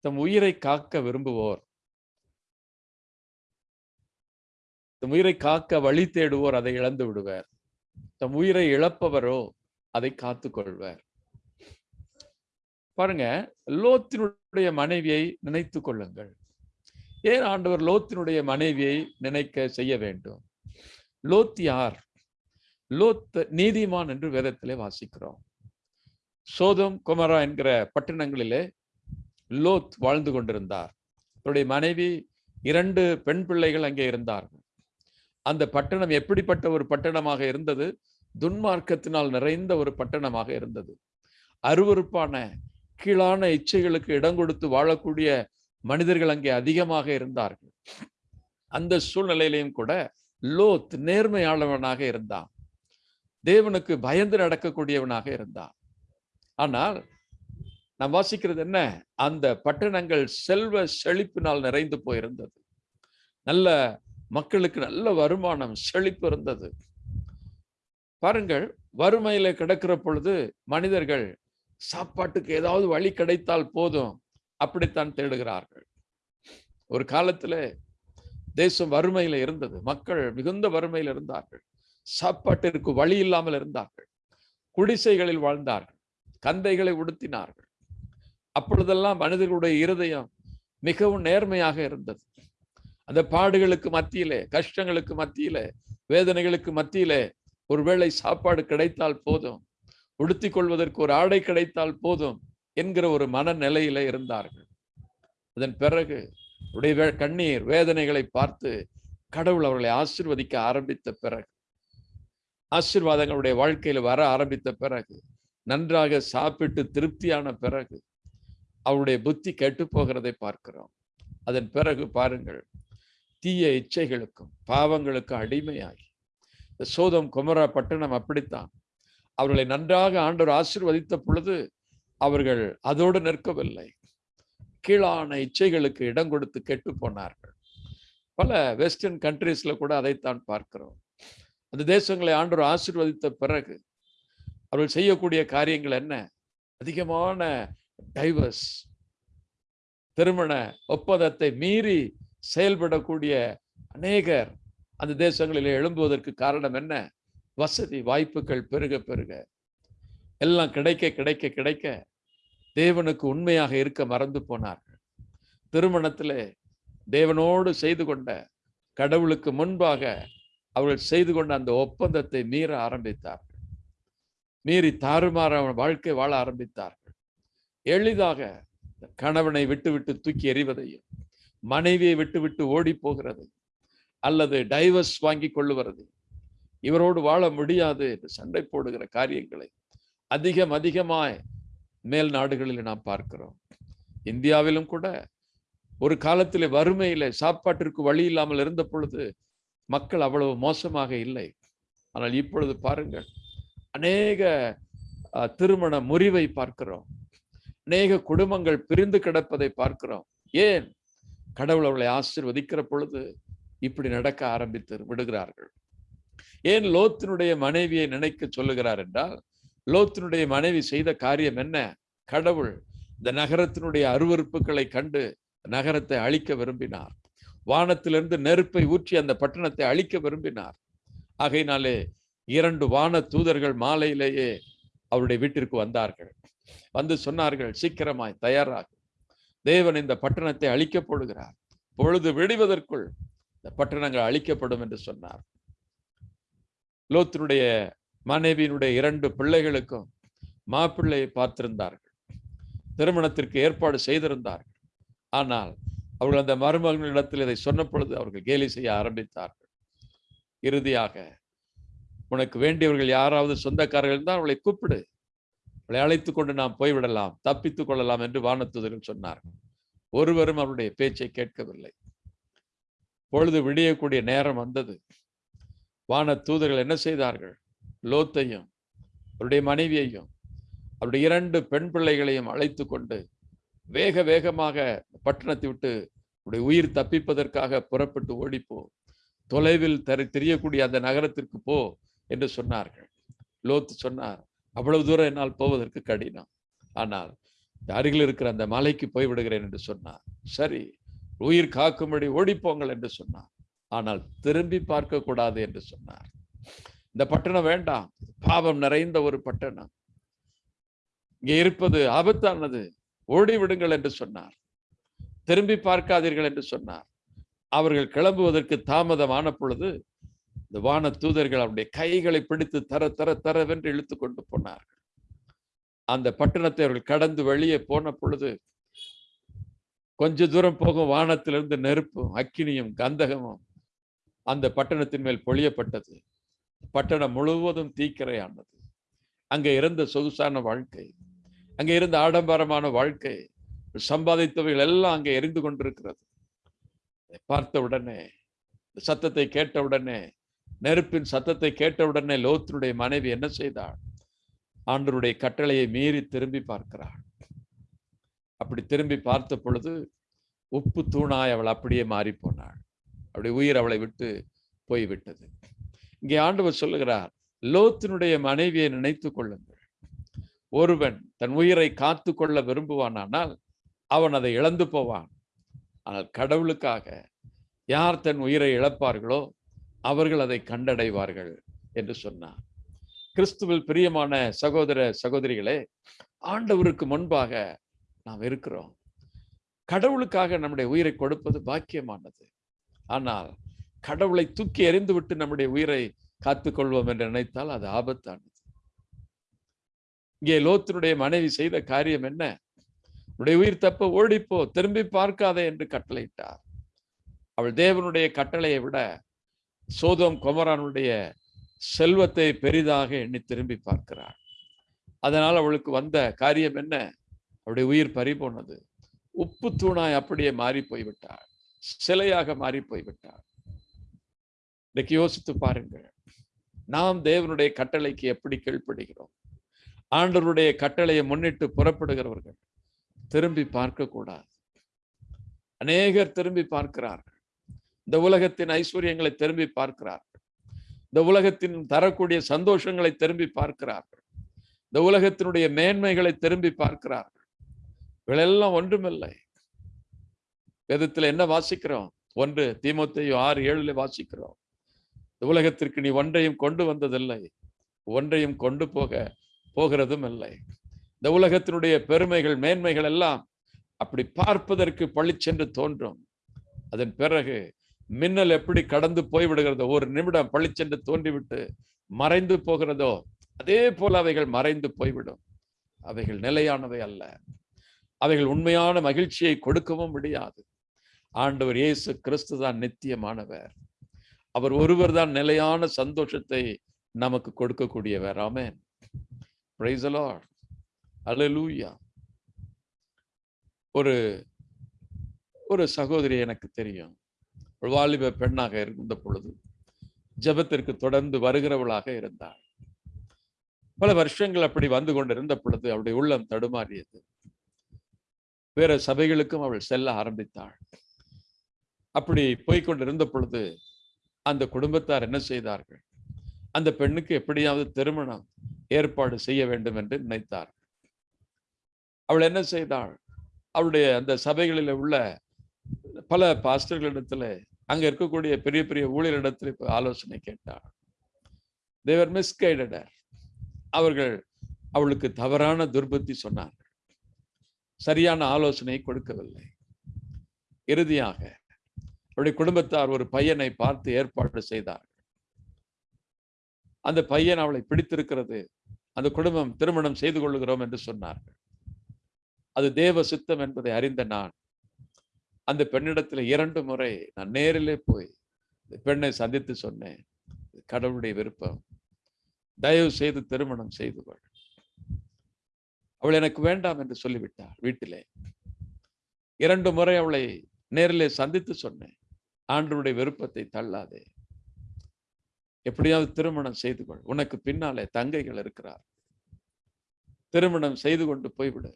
தம் உயிரை காக்க விரும்புவோர். தம் உயிரை காக்க வழி தேடுவோர் அதை இழந்து விடுவர். தம் உயிரை இழப்பவரோ அதை காத்து கொள்வர். பாருங்க லோத்தினுடைய மனைவியை நினைத்து கொள்ளுங்கள். ஏன் ஆண்டவர் லோத்தினுடைய மனைவியை நினைக்க செய்ய வேண்டும்? லோத் யார்? லோத் நீதிமான் என்று வேதத்திலே வாசிக்கிறோம். சோதம் குமரா என்கிற பட்டணங்களிலே லோத் வாழ்ந்து கொண்டிருந்தார். அவருடைய மனைவி இரண்டு பெண் பிள்ளைகள் அங்கே இருந்தார்கள். அந்த பட்டணம் எப்படிப்பட்ட ஒரு பட்டணமாக இருந்தது? துன்மார்க்கத்தினால் நிறைந்த ஒரு பட்டணமாக இருந்தது. அருவருப்பான கீழான இச்சைகளுக்கு இடம் கொடுத்து வாழக்கூடிய மனிதர்கள் அங்கே அதிகமாக இருந்தார்கள். அந்த சூழ்நிலையிலையும் கூட லோத் நேர்மையாளவனாக இருந்தான். தேவனுக்கு பயந்து நடக்கக்கூடியவனாக இருந்தான். ஆனால் நாம் வாசிக்கிறது என்ன? அந்த பட்டணங்கள் செல்வ செழிப்பினால் நிறைந்து போயிருந்தது. நல்ல மக்களுக்கு நல்ல வருமானம் செழிப்பு இருந்தது. பாருங்கள் வறுமையில கிடக்கிற பொழுது மனிதர்கள் சாப்பாட்டுக்கு ஏதாவது வழி கிடைத்தால் போதும் அப்படித்தான் தேடுகிறார்கள். ஒரு காலத்துல தேசம் வறுமையில இருந்தது. மக்கள் மிகுந்த வறுமையில் இருந்தார்கள். சாப்பாட்டிற்கு வழி இல்லாமல் இருந்தார்கள். குடிசைகளில் வாழ்ந்தார்கள். கந்தைகளை உடுத்தினார்கள். அப்பொழுதெல்லாம் மனிதர்களுடைய இருதயம் மிகவும் நேர்மையாக இருந்தது. அந்த பாடுகளுக்கு மத்தியிலே கஷ்டங்களுக்கு மத்தியிலே வேதனைகளுக்கு மத்தியிலே ஒருவேளை சாப்பாடு கிடைத்தால் போதும் உடுத்திக் கொள்வதற்கு ஒரு ஆடை கிடைத்தால் போதும் என்கிற ஒரு மனநிலையில இருந்தார்கள். அதன் பிறகு உடைய வே- கண்ணீர் வேதனைகளை பார்த்து கடவுள் அவர்களை ஆசிர்வதிக்க ஆரம்பித்த பிறகு ஆசீர்வாதங்களுடைய வாழ்க்கையில வர ஆரம்பித்த பிறகு நன்றாக சாப்பிட்டு திருப்தியான பிறகு அவருடைய புத்தி கெட்டு போகிறதை பார்க்கிறோம். அதன் பிறகு பாருங்கள் தீய இச்சைகளுக்கும் பாவங்களுக்கும் அடிமையாகி இந்த சோதம் குமரா பட்டணம் அப்படித்தான். அவர்களை நன்றாக ஆண்டவர் ஆசிர்வதித்த பொழுது அவர்கள் அதோடு நிற்கவில்லை. கீழான இச்சைகளுக்கு இடம் கொடுத்து கெட்டு போனார்கள். பல வெஸ்டர்ன் கண்ட்ரீஸில் கூட அதைத்தான் பார்க்கிறோம். அந்த தேசங்களை ஆண்டவர் ஆசிர்வதித்த பிறகு அவர்கள் செய்யக்கூடிய காரியங்கள் என்ன? அதிகமான டைவர்ஸ் திருமண ஒப்பந்தத்தை மீறி செயல்படக்கூடிய அநேகர் அந்த தேசங்களில் எழும்புவதற்கு காரணம் என்ன? வசதி வாய்ப்புகள் பெருக பெருக. எல்லாம் கிடைக்க கிடைக்க கிடைக்க தேவனுக்கு உண்மையாக இருக்க மறந்து போனார்கள். திருமணத்திலே தேவனோடு செய்து கொண்ட கடவுளுக்கு முன்பாக அவர்கள் செய்து கொண்ட அந்த ஒப்பந்தத்தை மீற ஆரம்பித்தார்கள். மீறி தாறுமாற வாழ்க்கை வாழ ஆரம்பித்தார்கள். எளிதாக கணவனை விட்டுவிட்டு தூக்கி எறிவதையும் மனைவியை விட்டுவிட்டு ஓடி போகிறது அல்லது டைவர்ஸ் வாங்கி கொள்ளுவது இவரோடு வாழ முடியாது என்று சண்டை போடுகிற காரியங்களை அதிகம் அதிகமாய் மேல் நாடுகளில் நாம் பார்க்கிறோம். இந்தியாவிலும் கூட ஒரு காலத்தில் வறுமையில் சாப்பாட்டிற்கு வழி இல்லாமல் இருந்த பொழுது மக்கள் அவ்வளவு மோசமாக இல்லை. ஆனால் இப்பொழுது பாருங்கள் அநேக திருமண முறிவை பார்க்கிறோம். அநேக குடும்பங்கள் பிரிந்து கிடப்பதை பார்க்கிறோம். ஏன்? கடவுள் அவளை ஆசிர்வதிக்கிற பொழுது இப்படி நடக்க ஆரம்பித்து விடுகிறார்கள். ஏன் லோத்தினுடைய மனைவியை நினைக்க சொல்லுகிறார் என்றால் லோத்தினுடைய மனைவி செய்த காரியம் என்ன? கடவுள் இந்த நகரத்தினுடைய அருவருப்புகளை கண்டு நகரத்தை அழிக்க விரும்பினார். வானத்திலிருந்து நெருப்பை ஊற்றி அந்த பட்டணத்தை அழிக்க விரும்பினார். ஆகையினாலே இரண்டு வான தூதர்கள் மாலையிலேயே அவருடைய வீட்டிற்கு வந்தார்கள். வந்து சொன்னார்கள் சீக்கிரமாய் தயாராக. தேவன் இந்த பட்டணத்தை அழிக்கப் போடுகிறார் பொழுது விடுவதற்குள் இந்த பட்டணங்கள் அழிக்கப்படும் என்று சொன்னார். லோத்தினுடைய மனைவியினுடைய இரண்டு பிள்ளைகளுக்கும் மாப்பிள்ளையை பார்த்திருந்தார்கள். திருமணத்திற்கு ஏற்பாடு செய்திருந்தார்கள். ஆனால் அவர்கள் அந்த மருமகனிடத்தில் இதை சொன்ன பொழுது அவர்கள் கேலி செய்ய ஆரம்பித்தார்கள். இறுதியாக உனக்கு வேண்டியவர்கள் யாராவது சொந்தக்காரர்கள் தான் அவளை கூப்பிடு. அழைத்து கொண்டு நாம் போய்விடலாம் தப்பித்துக் கொள்ளலாம் என்று வானத்துதர்கள் சொன்னார்கள். ஒருவரும் அவருடைய பேச்சை கேட்கவில்லை. பொழுது விடியக்கூடிய நேரம் வந்தது. வான தூதர்கள் என்ன செய்தார்கள்? லோத்தையும் அவருடைய மனைவியையும் அவருடைய இரண்டு பெண் பிள்ளைகளையும் அழைத்து கொண்டு வேக வேகமாக பட்டணத்தை விட்டு அவருடைய உயிர் தப்பிப்பதற்காக புறப்பட்டு ஓடிப்போ தொலைவில் தெரி தெரியக்கூடிய அந்த நகரத்திற்கு போ என்று சொன்னார்கள். லோத்து சொன்னார் அவ்வளவு தூரம் என்னால் போவதற்கு கடினம். ஆனால் அருகில் இருக்கிற அந்த மலைக்கு போய் விடுகிறேன் என்று சொன்னார். சரி உயிர் காக்கும்படி ஓடிப்போங்கள் என்று சொன்னார். ஆனால் திரும்பி பார்க்க கூடாது என்று சொன்னார். இந்த பட்டணம் வேண்டாம். பாவம் நிறைந்த ஒரு பட்டணம். இங்கே இருப்பது ஆபத்தானது. ஓடி விடுங்கள் என்று சொன்னார். திரும்பி பார்க்காதீர்கள் என்று சொன்னார். அவர்கள் கிளம்புவதற்கு தாமதமான பொழுது இந்த வான தூதர்கள் அவருடைய கைகளை பிடித்து தர தர தரவென்று இழுத்து கொண்டு போனார்கள். அந்த பட்டணத்தை அவர்கள் கடந்து வெளியே போன பொழுது கொஞ்ச தூரம் போகும் வானத்திலிருந்து நெருப்பும் அக்கினியும் கந்தகமும் அந்த பட்டணத்தின் மேல் பொழியப்பட்டது. பட்டணம் முழுவதும் தீக்கிரையானது. அங்கே இருந்த சொகுசான வாழ்க்கை அங்கே இருந்த ஆடம்பரமான வாழ்க்கை சம்பாதித்தவைகள் எல்லாம் அங்கே எரிந்து கொண்டிருக்கிறது. பார்த்த உடனே சத்தத்தை கேட்ட உடனே நெருப்பின் சத்தத்தை கேட்டவுடனே உடனே மனைவி என்ன செய்தாள்? ஆண்டருடைய கட்டளையை மீறி திரும்பி பார்க்கிறாள். அப்படி திரும்பி பார்த்த பொழுது உப்பு தூணாய் அவள் அப்படியே மாறி போனாள். அப்படி உயிர் அவளை விட்டு போய்விட்டது இங்கே ஆண்டவர் சொல்லுகிறார் லோத்தினுடைய மனைவியை நினைத்து கொள்ளுங்கள். ஒருவன் தன் உயிரை காத்து கொள்ள விரும்புவானானால் அவன் அதை இழந்து போவான். ஆனால் கடவுளுக்காக யார் தன் உயிரை இழப்பார்களோ அவர்கள் அதை கண்டடைவார்கள் என்று சொன்னார். கிறிஸ்துவில் பிரியமான சகோதர சகோதரிகளே ஆண்டவருக்கு முன்பாக நாம் இருக்கிறோம். கடவுளுக்காக நம்முடைய உயிரை கொடுப்பது பாக்கியமானது. ஆனால் கடவுளை தூக்கி எறிந்துவிட்டு நம்முடைய உயிரை காத்துக்கொள்வோம் என்று நினைத்தால் அது ஆபத்தானது. இங்கே லோத்தினுடைய மனைவி செய்த காரியம் என்ன? உடைய உயிர் தப்ப ஓடிப்போ திரும்பி பார்க்காதே என்று கட்டளையிட்டார். அவள் தேவனுடைய கட்டளையை விட சோதம் குமரானுடைய செல்வத்தை பெரிதாக எண்ணி திரும்பி பார்க்கிறாள் அதனால் அவளுக்கு வந்த காரியம் என்ன? அவருடைய உயிர் பறி போனது உப்பு தூணாய் அப்படியே மாறி போய்விட்டாள். சிலையாக மாறி போய்விட்டாள். இன்றைக்கு யோசித்து பாருங்கள். நாம் தேவனுடைய கட்டளைக்கு எப்படி கீழ்ப்படுகிறோம்? ஆண்டவருடைய கட்டளையை முன்னிட்டு புறப்படுகிறவர்கள் திரும்பி பார்க்கக்கூடாது. அநேகர் திரும்பி பார்க்கிறார்கள். இந்த உலகத்தின் ஐஸ்வர்யங்களை திரும்பி பார்க்கிறார்கள் இந்த உலகத்தின் தரக்கூடிய சந்தோஷங்களை திரும்பி பார்க்கிறார்கள் இந்த உலகத்தினுடைய மேன்மைகளை திரும்பி பார்க்கிறார்கள் இவளெல்லாம் ஒன்றுமில்லை. வேதத்துல என்ன வாசிக்கிறோம்? ஒன்று தீமத்தையும் ஆறு ஏழுல வாசிக்கிறோம். இந்த உலகத்திற்கு நீ ஒன்றையும் கொண்டு வந்ததில்லை. ஒன்றையும் கொண்டு போக போகிறதும் இல்லை இந்த உலகத்தினுடைய பெருமைகள் மேன்மைகள் எல்லாம் அப்படி பார்ப்பதற்கு பழிச்சென்று தோன்றும். அதன் பிறகு மின்னல் எப்படி கடந்து போய்விடுகிறதோ ஒரு நிமிடம் பழிச்சென்று தோன்றிவிட்டு மறைந்து போகிறதோ அதே போல அவைகள் மறைந்து போய்விடும். அவைகள் நிலையானவை அல்ல. அவைகள் உண்மையான மகிழ்ச்சியை கொடுக்கவும் முடியாது. ஆண்டவர் இயேசு கிறிஸ்து தான் நித்தியமானவர். அவர் ஒருவர் தான் நிலையான சந்தோஷத்தை நமக்கு கொடுக்கக்கூடியவர். ஆமேன். அலலூயா ஒரு ஒரு சகோதரி எனக்கு தெரியும். ஒரு வாலிப பெண்ணாக இருந்த பொழுது ஜெபத்திற்கு தொடர்ந்து வருகிறவளாக இருந்தாள். பல வருஷங்கள் அப்படி வந்து கொண்டிருந்த பொழுது அவருடைய உள்ளம் தடுமாறியது. வேற சபைகளுக்கும் அவள் செல்ல ஆரம்பித்தாள். அப்படி போய்கொண்டிருந்த பொழுது அந்த குடும்பத்தார் என்ன செய்தார்கள்? அந்த பெண்ணுக்கு எப்படியாவது திருமணம் ஏற்பாடு செய்ய வேண்டும் என்று நினைத்தார் அவள் என்ன செய்தாள்? அவளுடைய அந்த சபைகளில் உள்ள பல பாஸ்டர்களிடத்துல அங்க இருக்கக்கூடிய பெரிய பெரிய ஊழியரிடத்தில் இப்ப ஆலோசனை கேட்டாள் தேவர் மிஸ்கைடர் அவர்கள் அவளுக்கு தவறான துர்பத்தி சொன்னார்கள். சரியான ஆலோசனை கொடுக்கவில்லை. இறுதியாக அவருடைய குடும்பத்தார் ஒரு பையனை பார்த்து ஏற்பாடு செய்தார்கள் அந்த பையன் அவளை பிடித்திருக்கிறது. அந்த குடும்பம் திருமணம் செய்து கொள்ளுகிறோம் என்று சொன்னார்கள். அது தேவ சித்தம் என்பதை அறிந்த நான் அந்த பெண்ணிடத்துல இரண்டு முறை நான் நேரிலே போய் இந்த பெண்ணை சந்தித்து சொன்னேன். கடவுளுடைய விருப்பம். தயவு செய்து திருமணம் செய்து கொள். அவள் எனக்கு வேண்டாம் என்று சொல்லிவிட்டாள் வீட்டிலே. இரண்டு முறை அவளை நேரிலே சந்தித்து சொன்னேன். ஆண்டவருடைய விருப்பத்தை தள்ளாதே. எப்படியாவது திருமணம் செய்து கொள். உனக்கு பின்னாலே தங்கைகள் இருக்கிறார். திருமணம் செய்து கொண்டு போய்விடு.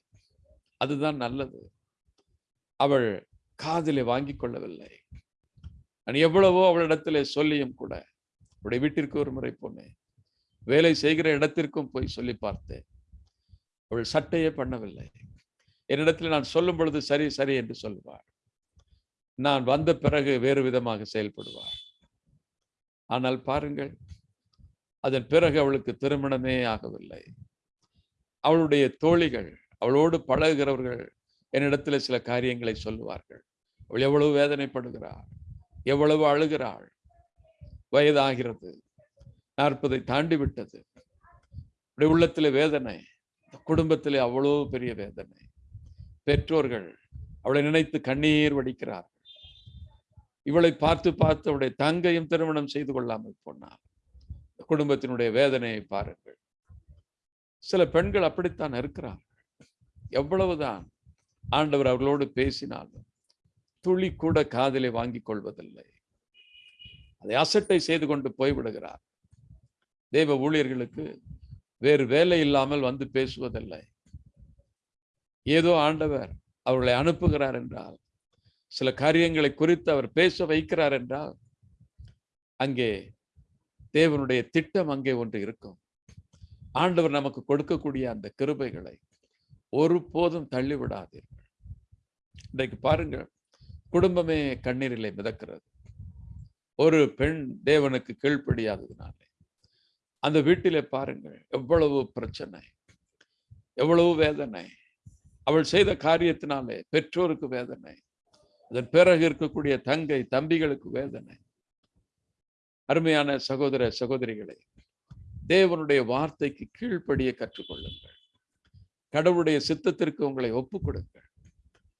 அதுதான் நல்லது. அவள் காதிலே வாங்கி கொள்ளவில்லை. நான் எவ்வளவோ அவளிடத்திலே சொல்லியும் கூட அவருடைய வீட்டிற்கு ஒரு முறை போனேன். வேலை செய்கிற இடத்திற்கும் போய் சொல்லி பார்த்தேன். அவள் சட்டையே பண்ணவில்லை. என்னிடத்தில் நான் சொல்லும் பொழுது சரி சரி என்று சொல்லுவாள் நான் வந்த பிறகு வேறு விதமாக செயல்படுவாள். ஆனால் பாருங்கள் அதன் பிறகு அவளுக்கு திருமணமே ஆகவில்லை. அவளுடைய தோழிகள் அவளோடு பழகுகிறவர்கள் என்னிடத்தில் சில காரியங்களை சொல்லுவார்கள். அவள் எவ்வளவு வேதனைப்படுகிறாள்? எவ்வளவு அழுகிறாள்? வயதாகிறது. நாற்பதை தாண்டி விட்டது. அப்படி உள்ளத்தில் வேதனை. குடும்பத்திலே அவ்வளோ பெரிய வேதனை. பெற்றோர்கள் அவளை நினைத்து கண்ணீர் வடிக்கிறார்கள். இவளை பார்த்து பார்த்து அவளுடைய தங்கையும் திருமணம் செய்து கொள்ளாமல் போனார். குடும்பத்தினுடைய வேதனையை பாருங்கள். சில பெண்கள் அப்படித்தான் இருக்கிறார்கள். எவ்வளவுதான் ஆண்டவர் அவர்களோடு பேசினாலும் துளி கூட காதலை வாங்கிக் கொள்வதில்லை. அதை அசட்டை செய்து கொண்டு போய்விடுகிறார். தேவ ஊழியர்களுக்கு வேறு வேலை இல்லாமல் வந்து பேசுவதில்லை. ஏதோ ஆண்டவர் அவர்களை அனுப்புகிறார் என்றால் சில காரியங்களை குறித்து அவர் பேச வைக்கிறார் என்றால் அங்கே தேவனுடைய திட்டம் அங்கே ஒன்று இருக்கும். ஆண்டவர் நமக்கு கொடுக்கக்கூடிய அந்த கிருபைகளை ஒருபோதும் தள்ளிவிடாதீர்கள். இன்றைக்கு பாருங்கள் குடும்பமே கண்ணீரிலே மிதக்கிறது. ஒரு பெண் தேவனுக்கு கீழ்ப்படியாததுனாலே. அந்த வீட்டிலே பாருங்கள் எவ்வளவு பிரச்சனை எவ்வளவு வேதனை. அவள் செய்த காரியத்தினாலே பெற்றோருக்கு வேதனை அதன் பிறகு இருக்கக்கூடிய தங்கை தம்பிகளுக்கு வேதனை. அருமையான சகோதர சகோதரிகளை தேவனுடைய வார்த்தைக்கு கீழ்ப்படிய கற்றுக்கொள்ளுங்கள். கடவுளுடைய சித்தத்திற்கு உங்களை ஒப்பு கொடுங்கள்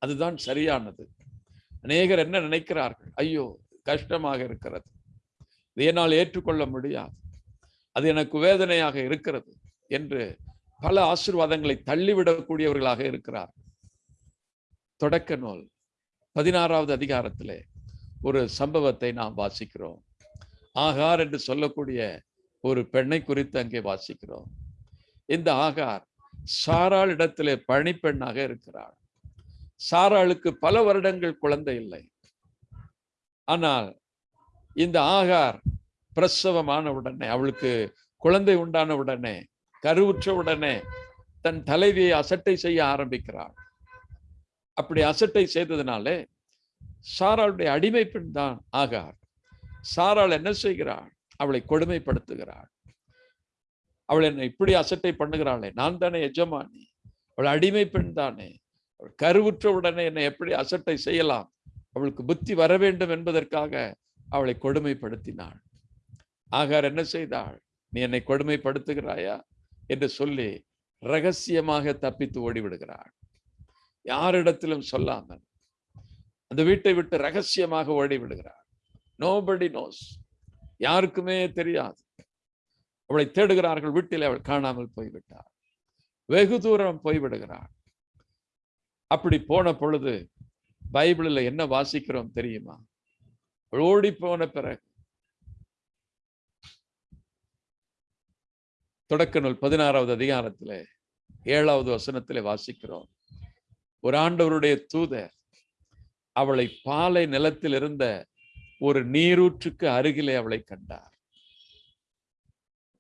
அதுதான் சரியானது. அநேகர் என்ன நினைக்கிறார்கள்? ஐயோ கஷ்டமாக இருக்கிறது. இதை என்னால் ஏற்றுக்கொள்ள முடியாது. அது எனக்கு வேதனையாக இருக்கிறது என்று பல ஆசிர்வாதங்களை தள்ளிவிடக்கூடியவர்களாக இருக்கிறார் தொடக்க நூல் பதினாறாவது அதிகாரத்திலே ஒரு சம்பவத்தை நாம் வாசிக்கிறோம். ஆகார் என்று சொல்லக்கூடிய ஒரு பெண்ணை குறித்து அங்கே வாசிக்கிறோம். இந்த ஆகார் சாராள் இடத்திலே பணிப்பெண்ணாக இருக்கிறாள். சாராளுக்கு பல வருடங்கள் குழந்தை இல்லை. ஆனால் இந்த ஆகார் பிரசவமான உடனே அவளுக்கு குழந்தை உண்டான உடனே கருவுற்ற உடனே தன் தலைவியை அசட்டை செய்ய ஆரம்பிக்கிறாள். அப்படி அசட்டை செய்ததுனாலே சாராளுடைய அடிமை பெண் தான் ஆகார். சாராள் என்ன செய்கிறாள்? அவளை கொடுமைப்படுத்துகிறாள். அவள் என்னை இப்படி அசட்டை பண்ணுகிறாளே. நான் தானே எஜமானி. அவள் அடிமை பெண் தானே. அவள் கருவுற்ற உடனே என்னை எப்படி அசட்டை செய்யலாம்? அவளுக்கு புத்தி வர வேண்டும் என்பதற்காக அவளை கொடுமைப்படுத்தினாள். ஆகார் என்ன செய்தாள்? நீ என்னை கொடுமைப்படுத்துகிறாயா? என்று சொல்லி ரகசியமாக தப்பித்து ஓடிவிடுகிறாள். யாரிடத்திலும் சொல்லாமல் அந்த வீட்டை விட்டு ரகசியமாக ஓடி விடுகிறாள் நோபடி நோஸ் யாருக்குமே தெரியாது. அவளை தேடுகிறார்கள் வீட்டில் அவள் காணாமல் போய்விட்டாள். வெகு தூரம் போய்விடுகிறாள் அப்படி போன பொழுது பைபிளில் என்ன வாசிக்கிறோம் தெரியுமா? ஓடி போன பிறகு. தொடக்க நூல் பதினாறாவது அதிகாரத்திலே ஏழாவது வசனத்திலே வாசிக்கிறோம். ஒரு ஆண்டவருடைய தூதர் அவளை பாலை நிலத்தில் இருந்த ஒரு நீரூற்றுக்கு அருகிலே அவளை கண்டார்.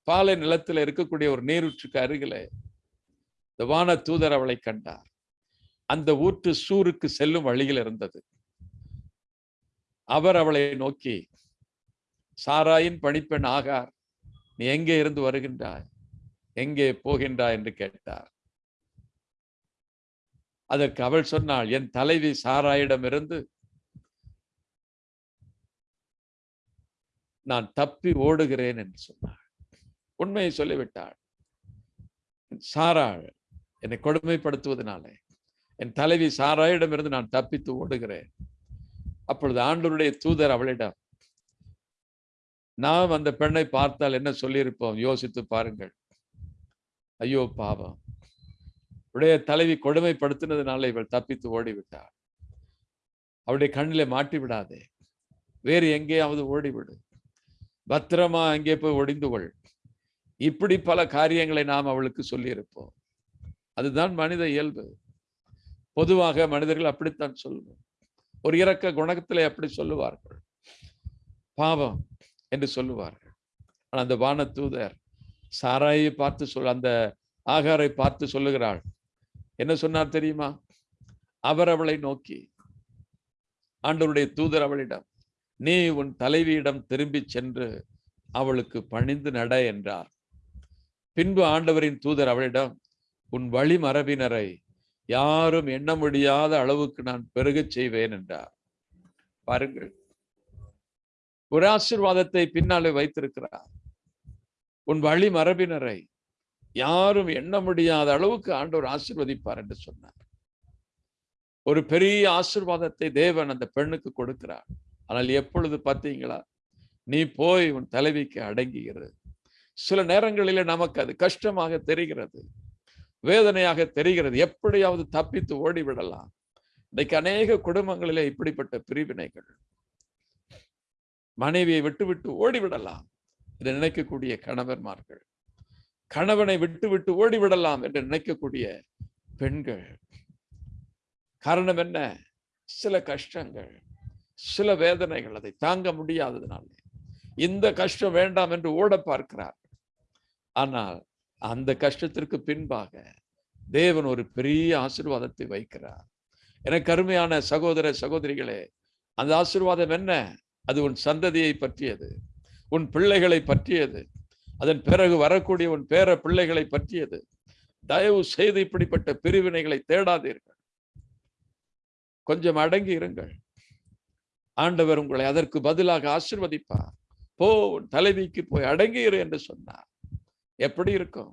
பாலை நிலத்தில் இருக்கக்கூடிய ஒரு நீரூற்றுக்கு அருகில் இந்த வான தூதர் அவளை கண்டார். அந்த ஊற்று சூருக்கு செல்லும் வழியில் இருந்தது. அவர் அவளை நோக்கி சாராயின் பணிப்பெண் ஆகார் நீ எங்கே இருந்து வருகின்றாய்? எங்கே போகின்றாய்? என்று கேட்டார். அதற்கு அவள் சொன்னாள் என் தலைவி சாராயிடமிருந்து நான் தப்பி ஓடுகிறேன் என்று சொன்னாள். உண்மையை சொல்லிவிட்டாள். சாராள் என்னை கொடுமைப்படுத்துவதனாலே. என் தலைவி சாராயிடமிருந்து நான் தப்பித்து ஓடுகிறேன். அப்பொழுது ஆண்டவருடைய தூதர் அவளிடம் நாம் அந்த பெண்ணை பார்த்தால் என்ன சொல்லியிருப்போம்? யோசித்து பாருங்கள். ஐயோ பாவம். உடைய தலைவி கொடுமைப்படுத்தினதுனால இவள் தப்பித்து ஓடிவிட்டாள். அவளுடைய கண்ணிலே மாட்டி விடாதே வேறு எங்கேயாவது ஓடிவிடு. பத்திரமா அங்கே போய் ஒடிந்து கொள். இப்படி பல காரியங்களை நாம் அவளுக்கு சொல்லியிருப்போம். அதுதான் மனித இயல்பு. பொதுவாக மனிதர்கள் அப்படித்தான் சொல்லுவோம். ஒரு இறக்க குணத்திலே அப்படி சொல்லுவார்கள். பாவம் என்று சொல்லுவார்கள். ஆனால் அந்த வான தூதர் சாராயை பார்த்து சொல் அந்த ஆகாரை பார்த்து சொல்லுகிறாள். என்ன சொன்னார் தெரியுமா? அவர் அவளை நோக்கி ஆண்டவருடைய தூதர் அவளிடம் நீ உன் தலைவியிடம் திரும்பி சென்று அவளுக்கு பணிந்து நட என்றார். பின்பு ஆண்டவரின் தூதர் அவளிடம் உன் வழி மரபினரை யாரும் எண்ண முடியாத அளவுக்கு நான் பெருகச் செய்வேன் என்றார். பாருங்கள். ஒரு ஆசிர்வாதத்தை பின்னாலே வைத்திருக்கிறார். உன் வழி மரபினரை யாரும் எண்ண முடியாத அளவுக்கு ஆண்டவர் ஆசிர்வதிப்பார் என்று சொன்னார். ஒரு பெரிய ஆசிர்வாதத்தை தேவன் அந்த பெண்ணுக்கு கொடுக்கிறார். ஆனால் எப்பொழுது பார்த்தீங்களா? நீ போய் உன் தலைவிக்கு அடங்குகிறது. சில நேரங்களிலே நமக்கு அது கஷ்டமாக தெரிகிறது வேதனையாக தெரிகிறது. எப்படியாவது தப்பித்து ஓடிவிடலாம். இன்னைக்கு அநேக குடும்பங்களிலே இப்படிப்பட்ட பிரிவினைகள். மனைவியை விட்டு விட்டு ஓடிவிடலாம் என்று நினைக்கக்கூடிய கணவன்மார்கள் கணவனை விட்டு விட்டு ஓடிவிடலாம் என்று நினைக்கக்கூடிய பெண்கள். காரணம் என்ன? சில கஷ்டங்கள் சில வேதனைகள் அதை தாங்க முடியாததுனால. இந்த கஷ்டம் வேண்டாம் என்று ஓட பார்க்கிறார். ஆனால் அந்த கஷ்டத்திற்கு பின்பாக தேவன் ஒரு பெரிய ஆசிர்வாதத்தை வைக்கிறார். எனக்கு அருமையான சகோதர சகோதரிகளே அந்த ஆசிர்வாதம் என்ன? அது உன் சந்ததியை பற்றியது உன் பிள்ளைகளை பற்றியது அதன் பிறகு வரக்கூடிய உன் பேர பிள்ளைகளை பற்றியது. தயவு செய்து இப்படிப்பட்ட பிரிவினைகளை தேடாதீர்கள். கொஞ்சம் அடங்கி இருங்கள். ஆண்டவர் உங்களை அதற்கு பதிலாக ஆசிர்வதிப்பார். போ உன் தலைவிக்கு போய் அடங்கியிரு என்று சொன்னார். எப்படி இருக்கும்?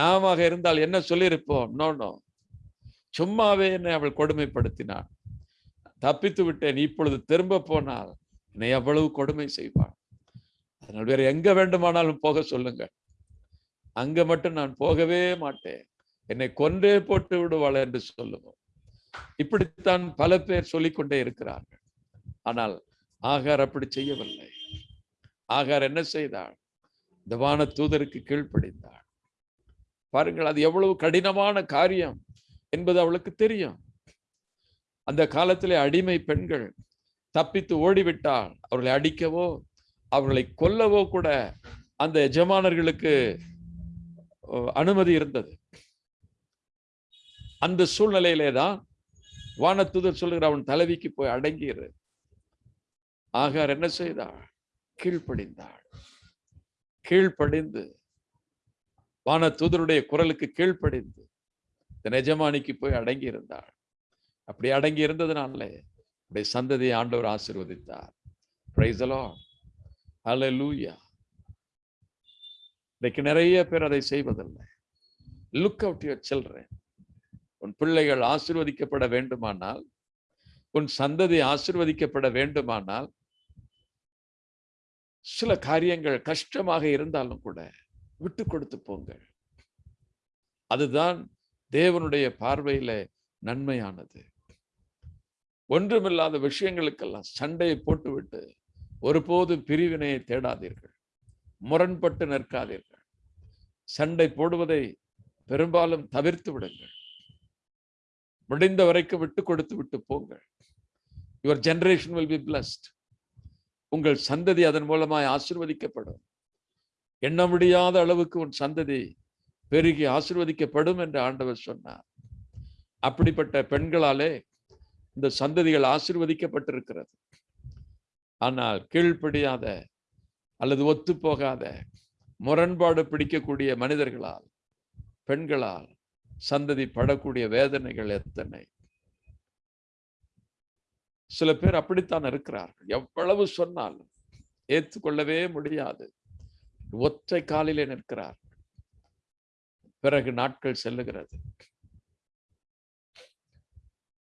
நாமாக இருந்தால் என்ன சொல்லியிருப்போம்? நோ நோ சும்மாவே என்னை அவள் கொடுமைப்படுத்தினாள். தப்பித்து விட்டேன். இப்பொழுது திரும்ப போனால் என்னை எவ்வளவு கொடுமை செய்வாள்? அதனால் வேற எங்க வேண்டுமானாலும் போக சொல்லுங்க அங்க மட்டும் நான் போகவே மாட்டேன். என்னை கொன்றே போட்டு விடுவாள் என்று சொல்லுவோம். இப்படித்தான் பல பேர் சொல்லிக்கொண்டே இருக்கிறார்கள். ஆனால் ஆகார் அப்படி செய்யவில்லை. ஆகார் என்ன செய்தாள்? இந்த வான தூதருக்கு கீழ்ப்படிந்தாள். பாருங்கள் அது எவ்வளவு கடினமான காரியம் என்பது அவளுக்கு தெரியும். அந்த காலத்திலே அடிமை பெண்கள் தப்பித்து ஓடிவிட்டால் அவர்களை அடிக்கவோ அவர்களை கொல்லவோ கூட அந்த எஜமானர்களுக்கு அனுமதி இருந்தது. அந்த சூழ்நிலையிலே தான் வானத்துதர் சொல்லுகிற அவன் தலைவிக்கு போய் அடங்கியிரு. ஆகார் என்ன செய்தாள்? கீழ்ப்படிந்தாள். கீழ்ப்படிந்து தூதருடைய குரலுக்கு கீழ்ப்படிந்து இந்த நெஜமானிக்கு போய் அடங்கி இருந்தாள் அப்படி அடங்கி இருந்ததுனால அப்படியே சந்ததியை ஆண்டவர் ஆசிர்வதித்தார். பிரைசலோ ஹலோ லூயா இன்னைக்கு நிறைய பேர் அதை செய்வதில்லை. லுக் அவுட் யுவர் சில்ட்ரன் உன் பிள்ளைகள் ஆசிர்வதிக்கப்பட வேண்டுமானால் உன் சந்ததி ஆசிர்வதிக்கப்பட வேண்டுமானால் சில காரியங்கள் கஷ்டமாக இருந்தாலும் கூட விட்டு கொடுத்து போங்கள். அதுதான் தேவனுடைய பார்வையில நன்மையானது. ஒன்றுமில்லாத விஷயங்களுக்கெல்லாம் சண்டையை போட்டுவிட்டு ஒருபோதும் பிரிவினையை தேடாதீர்கள். முரண்பட்டு நிற்காதீர்கள். சண்டை போடுவதை பெரும்பாலும் தவிர்த்து விடுங்கள். முடிந்த வரைக்கும் விட்டு கொடுத்து விட்டு போங்கள். Your generation will be blessed உங்கள் சந்ததி அதன் மூலமாய் ஆசிர்வதிக்கப்படும். எண்ண முடியாத அளவுக்கு உன் சந்ததி பெருகி ஆசிர்வதிக்கப்படும் என்று ஆண்டவர் சொன்னார். அப்படிப்பட்ட பெண்களாலே இந்த சந்ததிகள் ஆசிர்வதிக்கப்பட்டிருக்கிறது. ஆனால் கீழ்ப்படியாத அல்லது ஒத்து போகாத முரண்பாடு பிடிக்கக்கூடிய மனிதர்களால் பெண்களால் சந்ததி படக்கூடிய வேதனைகள் எத்தனை? சில பேர் அப்படித்தான் இருக்கிறார்கள். எவ்வளவு சொன்னாலும் ஏற்றுக்கொள்ளவே முடியாது. ஒற்றை காலிலே நிற்கிறார். பிறகு நாட்கள் செல்லுகிறது.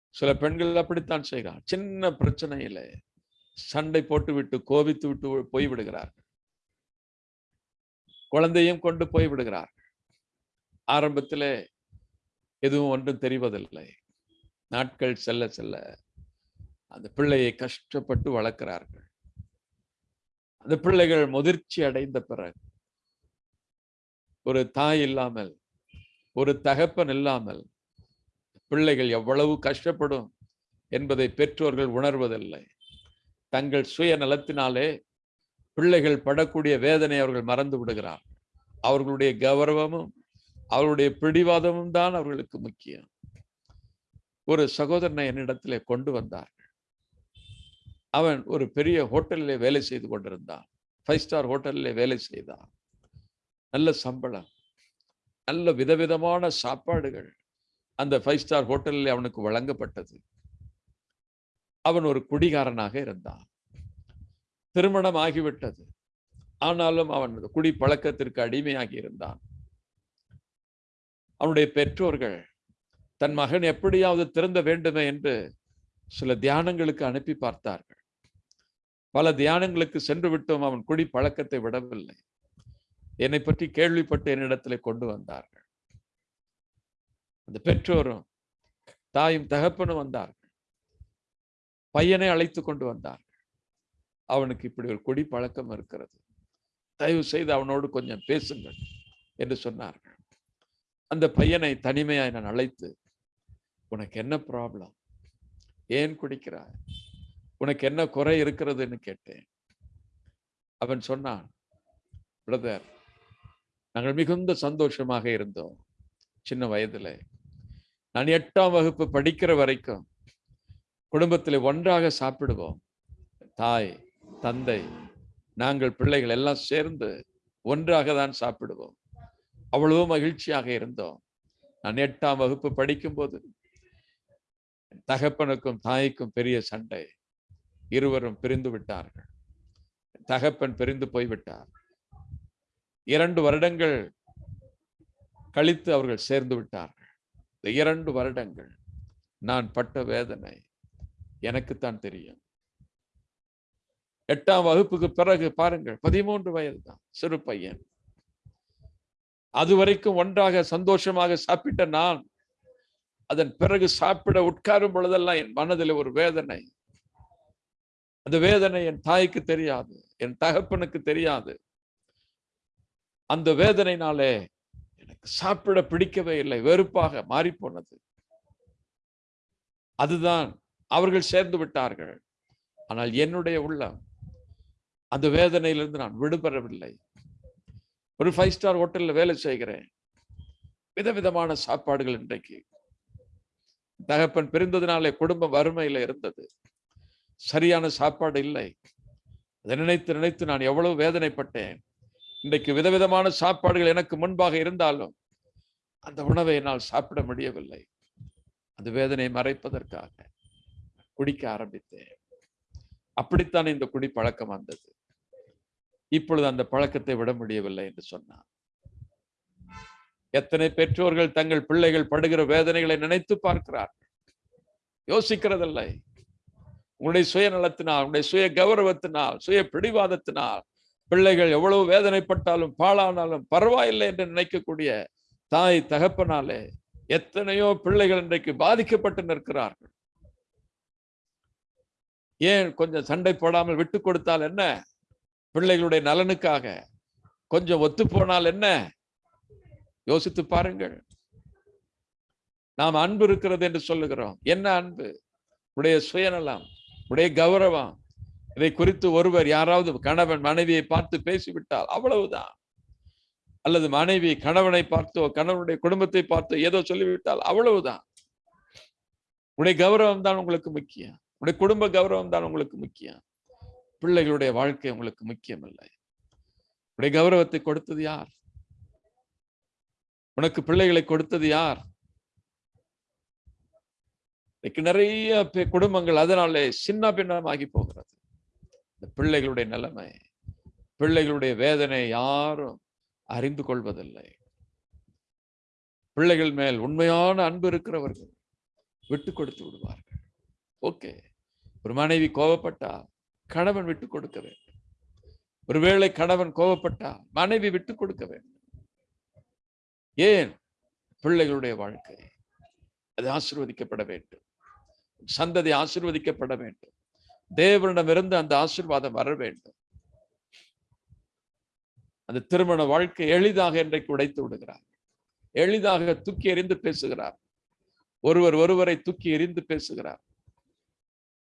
சில பெண்கள் அப்படித்தான் செய்கிறார். சின்ன பிரச்சனையில சண்டை போட்டு விட்டு கோபித்து விட்டு போய்விடுகிறார்கள் குழந்தையும் கொண்டு போய்விடுகிறார்கள் ஆரம்பத்திலே எதுவும் ஒன்றும் தெரிவதில்லை. நாட்கள் செல்ல செல்ல அந்த பிள்ளையை கஷ்டப்பட்டு வளர்க்கிறார்கள். அந்த பிள்ளைகள் முதிர்ச்சி அடைந்த பிறகு ஒரு தாய் இல்லாமல் ஒரு தகப்பன் இல்லாமல் பிள்ளைகள் எவ்வளவு கஷ்டப்படும் என்பதை பெற்றோர்கள் உணர்வதில்லை. தங்கள் சுய நலத்தினாலே பிள்ளைகள் படக்கூடிய வேதனை அவர்கள் மறந்து விடுகிறார் அவர்களுடைய கௌரவமும் அவர்களுடைய பிடிவாதமும் தான் அவர்களுக்கு முக்கியம். ஒரு சகோதரனை என்னிடத்திலே கொண்டு வந்தார்கள். அவன் ஒரு பெரிய ஹோட்டலிலே வேலை செய்து கொண்டிருந்தான். ஃபைவ் ஸ்டார் ஹோட்டலிலே வேலை செய்தான். நல்ல சம்பளம் நல்ல விதவிதமான சாப்பாடுகள் அந்த ஃபைவ் ஸ்டார் ஹோட்டலில் அவனுக்கு வழங்கப்பட்டது. அவன் ஒரு குடிகாரனாக இருந்தான். திருமணம் ஆகிவிட்டது. ஆனாலும் அவன் குடி பழக்கத்திற்கு அடிமையாகி இருந்தான். அவனுடைய பெற்றோர்கள் தன் மகன் எப்படியாவது திறந்த வேண்டுமே என்று சில தியானங்களுக்கு அனுப்பி பார்த்தார்கள். பல தியானங்களுக்கு சென்று விட்டோம். அவன் குடி பழக்கத்தை விடவில்லை. என்னை பற்றி கேள்விப்பட்டு என்னிடத்தில் கொண்டு வந்தார்கள். அந்த பெற்றோரும் தாயும் தகப்பனும் வந்தார்கள். பையனை அழைத்து கொண்டு வந்தார்கள். அவனுக்கு இப்படி ஒரு குடி பழக்கம் இருக்கிறது. தயவு செய்து அவனோடு கொஞ்சம் பேசுங்கள் என்று சொன்னார்கள். அந்த பையனை தனிமையாய் நான் அழைத்து உனக்கு என்ன ப்ராப்ளம் ஏன் குடிக்கிறாய்? உனக்கு என்ன குறை இருக்கிறதுன்னு கேட்டேன். அவன் சொன்னான் பிரதர் நாங்கள் மிகுந்த சந்தோஷமாக இருந்தோம் சின்ன வயதுல. நான் எட்டாம் வகுப்பு படிக்கிற வரைக்கும் குடும்பத்தில் ஒன்றாக சாப்பிடுவோம். தாய் தந்தை நாங்கள் பிள்ளைகள் எல்லாம் சேர்ந்து ஒன்றாக தான் சாப்பிடுவோம். அவ்வளவு மகிழ்ச்சியாக இருந்தோம். நான் எட்டாம் வகுப்பு படிக்கும்போது தகப்பனுக்கும் தாய்க்கும் பெரிய சண்டை. இருவரும் பிரிந்து விட்டார்கள். தகப்பன் பிரிந்து போய்விட்டார். இரண்டு வருடங்கள் கழித்து அவர்கள் சேர்ந்து விட்டார்கள். இந்த இரண்டு வருடங்கள் நான் பட்ட வேதனை எனக்குத்தான் தெரியும். எட்டாம் வகுப்புக்கு பிறகு பாருங்கள் பதிமூன்று வயது தான் சிறு பையன். அது வரைக்கும் ஒன்றாக சந்தோஷமாக சாப்பிட்ட நான் அதன் பிறகு சாப்பிட உட்காரும் பொழுதெல்லாம் என் மனதில் ஒரு வேதனை. அந்த வேதனை என் தாய்க்கு தெரியாது என் தகப்பனுக்கு தெரியாது. அந்த வேதனைனாலே எனக்கு சாப்பிட பிடிக்கவே இல்லை வெறுப்பாக மாறிப்போனது. அதுதான் அவர்கள் சேர்ந்து விட்டார்கள். ஆனால் என்னுடைய உள்ளம் அந்த வேதனையிலிருந்து நான் விடுபெறவில்லை ஒரு ஃபைவ் ஸ்டார் ஹோட்டல்ல வேலை செய்கிறேன். விதவிதமான சாப்பாடுகள் இன்றைக்கு. தகப்பன் பிரிந்ததுனாலே குடும்பம் வறுமையில இருந்தது. சரியான சாப்பாடு இல்லை. அதை நினைத்து நினைத்து நான் எவ்வளவு வேதனைப்பட்டேன். இன்றைக்கு விதவிதமான சாப்பாடுகள் எனக்கு முன்பாக இருந்தாலும் அந்த உணவை என்னால் சாப்பிட முடியவில்லை. அந்த வேதனையை மறைப்பதற்காக குடிக்க ஆரம்பித்தேன். அப்படித்தான் இந்த குடி பழக்கம் வந்தது. இப்பொழுது அந்த பழக்கத்தை விட முடியவில்லை என்று சொன்னார் எத்தனை பெற்றோர்கள் தங்கள் பிள்ளைகள் படுகிற வேதனைகளை நினைத்து பார்க்கிறார்கள். யோசிக்கிறதில்லை. உங்களுடைய சுயநலத்தினால் உங்களுடைய சுய கௌரவத்தினால் சுய பிடிவாதத்தினால் பிள்ளைகள் எவ்வளவு வேதனைப்பட்டாலும் பாழானாலும் பரவாயில்லை என்று நினைக்கக்கூடிய தாய் தகப்பனாலே எத்தனையோ பிள்ளைகள் இன்றைக்கு பாதிக்கப்பட்டு நிற்கிறார்கள். ஏன் கொஞ்சம் சண்டை போடாமல் விட்டு கொடுத்தால் என்ன? பிள்ளைகளுடைய நலனுக்காக கொஞ்சம் ஒத்து போனால் என்ன? யோசித்து பாருங்கள். நாம் அன்பு இருக்கிறது என்று சொல்லுகிறோம். என்ன அன்பு? உடைய சுயநலம். உடைய கௌரவம். இதை குறித்து ஒருவர் யாராவது கணவன் மனைவியை பார்த்து பேசிவிட்டால் அவ்வளவுதான். அல்லது மனைவி கணவனை பார்த்தோ கணவனுடைய குடும்பத்தை பார்த்தோ ஏதோ சொல்லிவிட்டால் அவ்வளவுதான். உடைய கௌரவம் தான் உங்களுக்கு முக்கியம். உடைய குடும்ப கௌரவம் தான் உங்களுக்கு முக்கியம். பிள்ளைகளுடைய வாழ்க்கை உங்களுக்கு முக்கியம் இல்லை உடைய கௌரவத்தை கொடுத்தது யார்? உனக்கு பிள்ளைகளை கொடுத்தது யார்? இன்னைக்கு நிறைய பே- குடும்பங்கள் அதனாலே சின்ன பின்னமாகி போகிறது. இந்த பிள்ளைகளுடைய நிலைமை பிள்ளைகளுடைய வேதனை யாரும் அறிந்து கொள்வதில்லை. பிள்ளைகள் மேல் உண்மையான அன்பு இருக்கிறவர்கள் விட்டு கொடுத்து விடுவார்கள். ஓகே. ஒரு மனைவி கோபப்பட்டா கணவன் விட்டு கொடுக்க வேண்டும். ஒருவேளை கணவன் கோபப்பட்டா மனைவி விட்டு கொடுக்க வேண்டும். ஏன்? பிள்ளைகளுடைய வாழ்க்கை. அது ஆசிர்வதிக்கப்பட வேண்டும். சந்ததி ஆசிர்வதிக்கப்பட வேண்டும். தேவனிடமிருந்து அந்த ஆசீர்வாதம் வர வேண்டும். அந்த திருமண வாழ்க்கை எளிதாக இன்றைக்கு உடைத்து விடுகிறார். எளிதாக தூக்கி எறிந்து பேசுகிறார். ஒருவர் ஒருவரை தூக்கி எறிந்து பேசுகிறார்.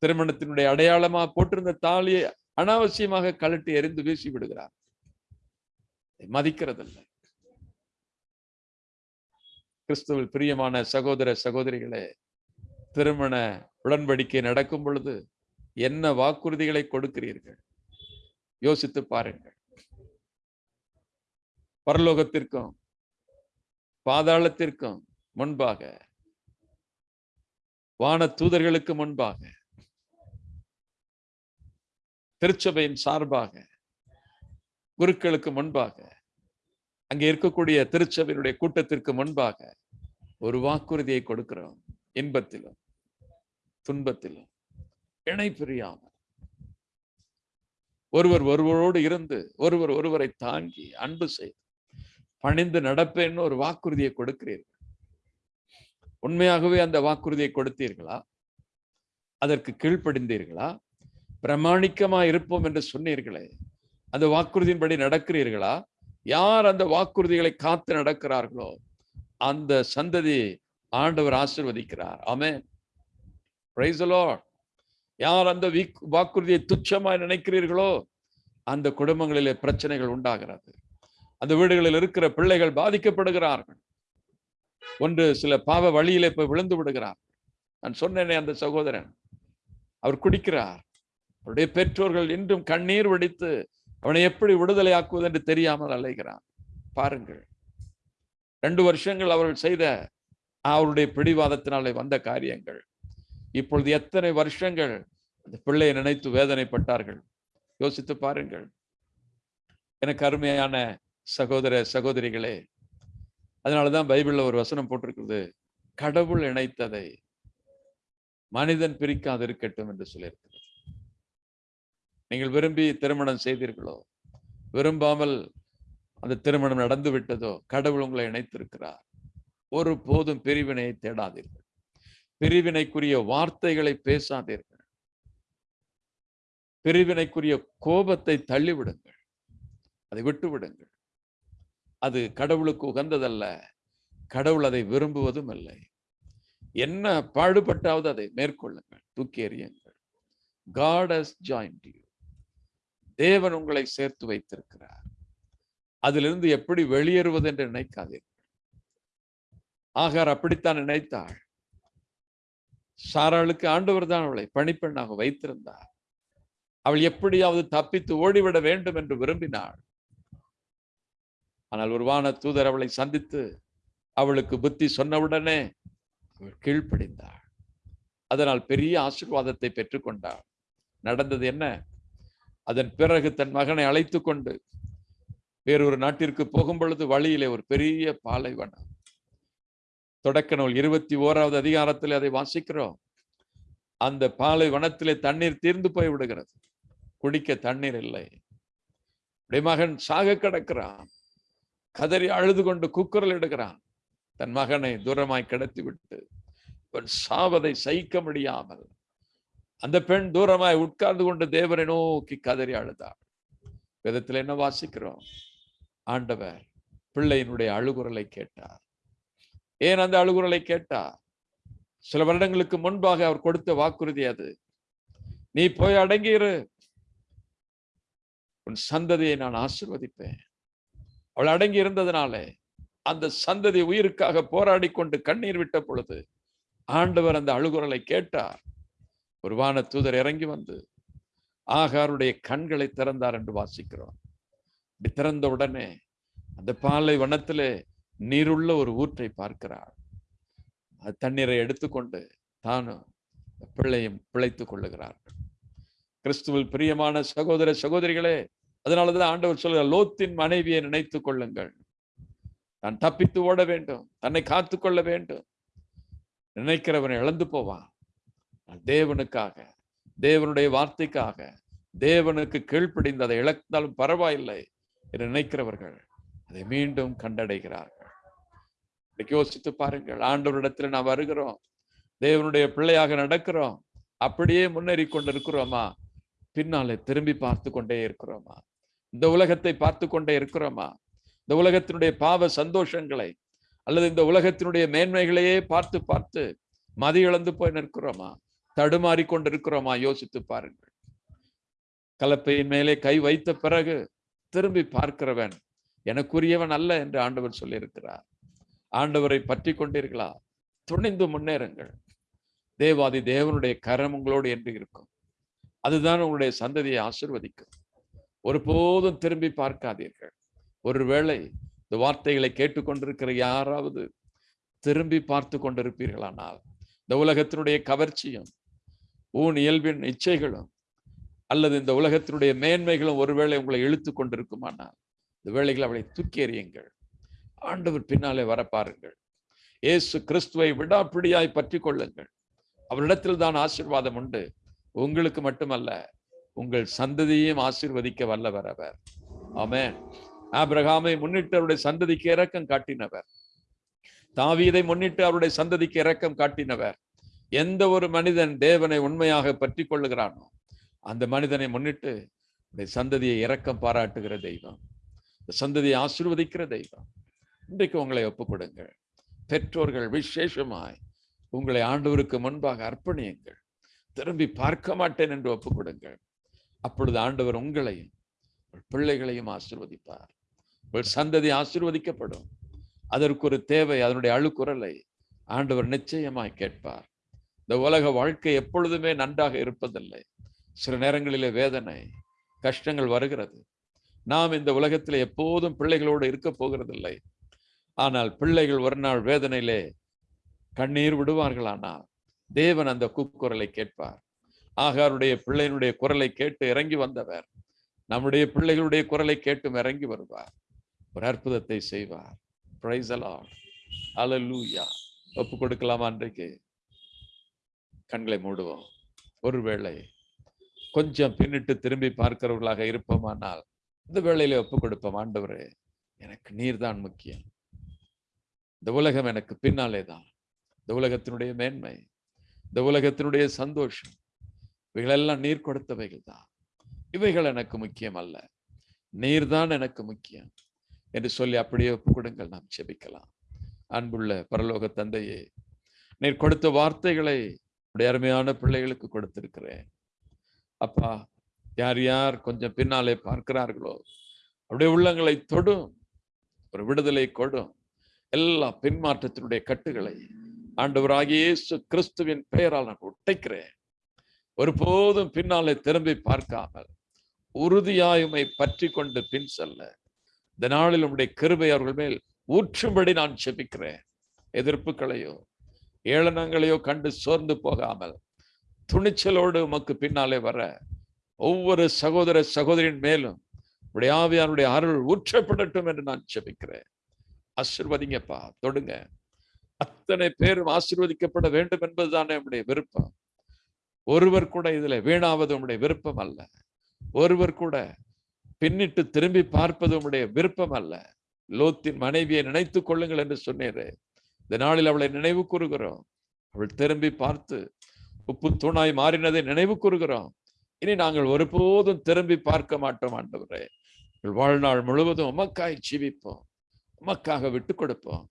திருமணத்தினுடைய அடையாளமா போட்டிருந்த தாலியை அனாவசியமாக கழட்டி எறிந்து வீசி விடுகிறார். மதிக்கிறதில்லை. கிறிஸ்துவில் பிரியமான சகோதர சகோதரிகளே திருமண உடன்படிக்கை நடக்கும் பொழுது என்ன வாக்குறுதிகளை கொடுக்கிறீர்கள்? யோசித்து பாருங்கள். பரலோகத்திற்கும் பாதாளத்திற்கும் முன்பாக வான தூதர்களுக்கு முன்பாக திருச்சபையின் சார்பாக குருக்களுக்கு முன்பாக அங்கே இருக்கக்கூடிய திருச்சபையினுடைய கூட்டத்திற்கு முன்பாக ஒரு வாக்குறுதியை கொடுக்கிறோம். இன்பத்திலும் துன்பத்திலும் இணை பிரியாமல். ஒருவர் ஒருவரோடு இருந்து ஒருவர் ஒருவரை தாங்கி அன்பு செய்து பணிந்து நடப்பேன்னு ஒரு வாக்குறுதியை கொடுக்கிறீர்கள். உண்மையாகவே அந்த வாக்குறுதியை கொடுத்தீர்களா? அதற்கு கீழ்ப்படிந்தீர்களா? பிரமாணிக்கமா இருப்போம் என்று சொன்னீர்களே அந்த வாக்குறுதியின்படி நடக்கிறீர்களா? யார் அந்த வாக்குறுதிகளை காத்து நடக்கிறார்களோ அந்த சந்ததி ஆண்டவர் ஆசிர்வதிக்கிறார். ஆமே பிரைஸ் யார் அந்த வீக்- வாக்குறுதியை துச்சமாய் நினைக்கிறீர்களோ அந்த குடும்பங்களிலே பிரச்சனைகள் உண்டாகிறது. அந்த வீடுகளில் இருக்கிற பிள்ளைகள் பாதிக்கப்படுகிறார்கள். ஒன்று சில பாவ வழியிலே போய் விழுந்து விடுகிறார். நான் சொன்னேனே அந்த சகோதரன். அவர் குடிக்கிறார். அவருடைய பெற்றோர்கள் இன்றும் கண்ணீர் வடித்து அவனை எப்படி விடுதலை ஆக்குவது என்று தெரியாமல் அலைகிறான் பாருங்கள். ரெண்டு வருஷங்கள் அவர்கள் செய்த அவருடைய பிடிவாதத்தினாலே வந்த காரியங்கள். இப்பொழுது எத்தனை வருஷங்கள் அந்த பிள்ளையை நினைத்து வேதனைப்பட்டார்கள்? யோசித்து பாருங்கள். எனக்கு அருமையான சகோதர சகோதரிகளே அதனாலதான் பைபிள்ல ஒரு வசனம் போட்டிருக்கிறது. கடவுள் இணைத்ததை மனிதன் பிரிக்காது இருக்கட்டும் என்று சொல்லியிருக்கிறது. நீங்கள் விரும்பி திருமணம் செய்தீர்களோ விரும்பாமல் அந்த திருமணம் நடந்து விட்டதோ கடவுள் உங்களை இணைத்திருக்கிறார். ஒரு போதும் பிரிவினையை தேடாதீர்கள். பிரிவினைக்குரிய வார்த்தைகளை பேசாதீர்கள். பிரிவினைக்குரிய கோபத்தை தள்ளிவிடுங்கள். அதை விட்டு விடுங்கள் அது கடவுளுக்கு உகந்ததல்ல. கடவுள் அதை விரும்புவதும் இல்லை. என்ன பாடுபட்டாவது அதை மேற்கொள்ளுங்கள். தூக்கி எறியுங்கள். காட் ஜாயின் joined தேவன் உங்களை சேர்த்து வைத்திருக்கிறார். அதிலிருந்து எப்படி வெளியேறுவது என்று நினைக்காதீர்கள். ஆகார் அப்படித்தான் நினைத்தாள். சாராளுக்கு ஆண்டவர் தான் அவளை பணிப்பெண்ணாக வைத்திருந்தார். அவள் எப்படியாவது தப்பித்து ஓடிவிட வேண்டும் என்று விரும்பினாள். ஆனால் ஒரு வான தூதர் அவளை சந்தித்து அவளுக்கு புத்தி சொன்னவுடனே அவள் கீழ்ப்படிந்தாள் அதனால் பெரிய ஆசீர்வாதத்தை பெற்றுக்கொண்டாள் நடந்தது என்ன? அதன் பிறகு தன் மகனை அழைத்து கொண்டு வேறொரு நாட்டிற்கு போகும் பொழுது வழியிலே ஒரு பெரிய பாலைவனம் தொடக்க நூல் இருபத்தி ஓராவது அதிகாரத்தில் அதை வாசிக்கிறோம். அந்த பாலை வனத்திலே தண்ணீர் தீர்ந்து போய் விடுகிறது. குடிக்க தண்ணீர் இல்லை. உடைய மகன் சாக கிடக்கிறான். கதறி அழுது கொண்டு குக்குரல் எடுக்கிறான் தன் மகனை தூரமாய் கிடத்தி விட்டு அவன் சாவதை சகிக்க முடியாமல் அந்த பெண் தூரமாய் உட்கார்ந்து கொண்டு தேவரை நோக்கி கதறி அழுதாள். விதத்தில் என்ன வாசிக்கிறோம்? ஆண்டவர் பிள்ளையினுடைய அழுகுரலை கேட்டார். ஏன் அந்த அழுகுரலை கேட்டார்? சில வருடங்களுக்கு முன்பாக அவர் கொடுத்த வாக்குறுதி அது. நீ போய் அடங்கியிரு. உன் சந்ததியை நான் ஆசிர்வதிப்பேன். அவள் அடங்கி இருந்ததுனாலே அந்த சந்ததி உயிருக்காக போராடி கொண்டு கண்ணீர் விட்ட பொழுது ஆண்டவர் அந்த அழுகுரலை கேட்டார். ஒரு வான தூதர் இறங்கி வந்து ஆகாருடைய கண்களை திறந்தார் என்று வாசிக்கிறோம். இப்படி திறந்த உடனே அந்த பாலை வனத்திலே நீருள்ள ஒரு ஊற்றை பார்க்கிறாள் அது தண்ணீரை எடுத்துக்கொண்டு தானும் பிள்ளையும் பிழைத்துக் கொள்ளுகிறார்கள். கிறிஸ்துவில் பிரியமான சகோதர சகோதரிகளே அதனாலதான் ஆண்டவர் சொல்கிறார் லோத்தின் மனைவியை நினைத்துக் கொள்ளுங்கள். தான் தப்பித்து ஓட வேண்டும் தன்னை காத்து கொள்ள வேண்டும். நினைக்கிறவனை இழந்து போவான். தேவனுக்காக தேவனுடைய வார்த்தைக்காக தேவனுக்கு கீழ்ப்படிந்து அதை இழந்தாலும் பரவாயில்லை என்று நினைக்கிறவர்கள் அதை மீண்டும் கண்டடைகிறார்கள். இன்னைக்கு யோசித்து பாருங்கள். ஆண்டவரிடத்துல நாம் வருகிறோம். தேவனுடைய பிள்ளையாக நடக்கிறோம். அப்படியே முன்னேறி கொண்டிருக்கிறோமா? பின்னாலே திரும்பி பார்த்து கொண்டே இருக்கிறோமா? இந்த உலகத்தை பார்த்து கொண்டே இருக்கிறோமா? இந்த உலகத்தினுடைய பாவ சந்தோஷங்களை அல்லது இந்த உலகத்தினுடைய மேன்மைகளையே பார்த்து பார்த்து மதி இழந்து போய் நிற்கிறோமா? தடுமாறி கொண்டிருக்கிறோமா? யோசித்து பாருங்கள். கலப்பையின் மேலே கை வைத்த பிறகு திரும்பி பார்க்கிறவன் எனக்குரியவன் அல்ல என்று ஆண்டவர் சொல்லியிருக்கிறார். ஆண்டவரை பற்றி கொண்டீர்களா? துணிந்து முன்னேறுங்கள். தேவாதி தேவனுடைய கரம் உங்களோடு என்று இருக்கும். அதுதான் உங்களுடைய சந்ததியை ஆசிர்வதிக்கும். ஒருபோதும் திரும்பி பார்க்காதீர்கள். ஒருவேளை இந்த வார்த்தைகளை கேட்டுக்கொண்டிருக்கிற யாராவது திரும்பி பார்த்து கொண்டிருப்பீர்களானால் இந்த உலகத்தினுடைய கவர்ச்சியும் ஊன் இயல்பின் இச்சைகளும் அல்லது இந்த உலகத்தினுடைய மேன்மைகளும் ஒருவேளை உங்களை இழுத்து கொண்டிருக்குமானால் இந்த வேலைகளை அவளை தூக்கி எறியுங்கள். ஆண்டவர் பின்னாலே வர பாருங்கள். இயேசு கிறிஸ்துவை விடாப்பிடியாய் பற்றி கொள்ளுங்கள். அவரிடத்தில் தான் ஆசீர்வாதம் உண்டு. உங்களுக்கு மட்டுமல்ல உங்கள் சந்ததியையும் ஆசீர்வதிக்க வல்லவர் அவர். ஆமே ஆபிரகாமை முன்னிட்டு அவருடைய சந்ததிக்கு இரக்கம் காட்டினவர். தாவீதை முன்னிட்டு அவருடைய சந்ததிக்கு இரக்கம் காட்டினவர். எந்த ஒரு மனிதன் தேவனை உண்மையாக பற்றி கொள்ளுகிறானோ அந்த மனிதனை முன்னிட்டு சந்ததியை இரக்கம் பாராட்டுகிற தெய்வம். சந்ததியை ஆசிர்வதிக்கிற தெய்வம். இன்றைக்கு உங்களை ஒப்புக்கொடுங்கள். பெற்றோர்கள் விசேஷமாய் உங்களை ஆண்டவருக்கு முன்பாக அர்ப்பணியுங்கள். திரும்பி பார்க்க மாட்டேன் என்று ஒப்புக்கொடுங்கள். அப்பொழுது ஆண்டவர் உங்களையும் உங்கள் பிள்ளைகளையும் ஆசிர்வதிப்பார். உங்கள் சந்ததி ஆசிர்வதிக்கப்படும். அதற்கு ஒரு தேவை அதனுடைய அழுக்குரலை ஆண்டவர் நிச்சயமாய் கேட்பார். இந்த உலக வாழ்க்கை எப்பொழுதுமே நன்றாக இருப்பதில்லை. சில நேரங்களிலே வேதனை கஷ்டங்கள் வருகிறது. நாம் இந்த உலகத்தில் எப்போதும் பிள்ளைகளோடு இருக்க போகிறதில்லை. ஆனால் பிள்ளைகள் ஒரு நாள் வேதனையிலே கண்ணீர் விடுவார்களானால் தேவன் அந்த கூக்குரலை கேட்பார். ஆகாருடைய பிள்ளையினுடைய குரலை கேட்டு இறங்கி வந்தவர் நம்முடைய பிள்ளைகளுடைய குரலை கேட்டும் இறங்கி வருவார். ஒரு அற்புதத்தை செய்வார். பிரைஸ் அலலூயா ஒப்பு கொடுக்கலாமா அன்றைக்கு? கண்களை மூடுவோம். ஒருவேளை கொஞ்சம் பின்னிட்டு திரும்பி பார்க்கிறவர்களாக இருப்போமானால் இந்த வேளையில ஒப்பு கொடுப்போம். ஆண்டவரே எனக்கு நீர்தான் முக்கியம். இந்த உலகம் எனக்கு பின்னாலே தான் இந்த உலகத்தினுடைய மேன்மை இந்த உலகத்தினுடைய சந்தோஷம் இவைகளெல்லாம் நீர் கொடுத்தவைகள் தான் இவைகள் எனக்கு முக்கியம் அல்ல. நீர்தான் எனக்கு முக்கியம் என்று சொல்லி அப்படியே ஒப்புக்கொடுங்கள். நாம் செபிக்கலாம் அன்புள்ள பரலோக தந்தையே நீர் கொடுத்த வார்த்தைகளை உடைய அருமையான பிள்ளைகளுக்கு கொடுத்திருக்கிறேன். அப்பா யார் யார் கொஞ்சம் பின்னாலே பார்க்கிறார்களோ அப்படியே உள்ளங்களை தொடும் ஒரு விடுதலை கொடும். எல்லா பின்மாற்றத்தினுடைய கட்டுகளை ஆண்டவராகிய இயேசு கிறிஸ்துவின் பெயரால் நான் உடைக்கிறேன் ஒருபோதும் பின்னாலே திரும்பி பார்க்காமல் உறுதியாயுமை பற்றி கொண்டு பின் செல்ல. இந்த நாளில் உடைய கிருபை அவர்கள் மேல் ஊற்றும்படி நான் செபிக்கிறேன். எதிர்ப்புகளையோ ஏளனங்களையோ கண்டு சோர்ந்து போகாமல் துணிச்சலோடு உமக்கு பின்னாலே வர ஒவ்வொரு சகோதர சகோதரின் மேலும் உடைய ஆவியானுடைய அருள் ஊற்றப்படட்டும் என்று நான் செபிக்கிறேன். ஆசிர்வதிங்கப்பா. தொடுங்க. அத்தனை பேரும் ஆசிர்வதிக்கப்பட வேண்டும் என்பதுதானே நம்முடைய விருப்பம். ஒருவர் கூட இதுல வீணாவது உம்முடைய விருப்பம் அல்ல. ஒருவர் கூட பின்னிட்டு திரும்பி பார்ப்பது உம்முடைய விருப்பம் அல்ல. லோத்தின் மனைவியை நினைத்து கொள்ளுங்கள் என்று சொன்னீரே. இந்த நாளில் அவளை நினைவு கூறுகிறோம். அவள் திரும்பி பார்த்து உப்பு தூணாய் மாறினதை நினைவு கூறுகிறோம். இனி நாங்கள் ஒருபோதும் திரும்பி பார்க்க மாட்டோம் ஆண்டவரே. வாழ்நாள் முழுவதும் உமக்காய் ஜீவிப்போம். உமக்காக விட்டு கொடுப்போம்.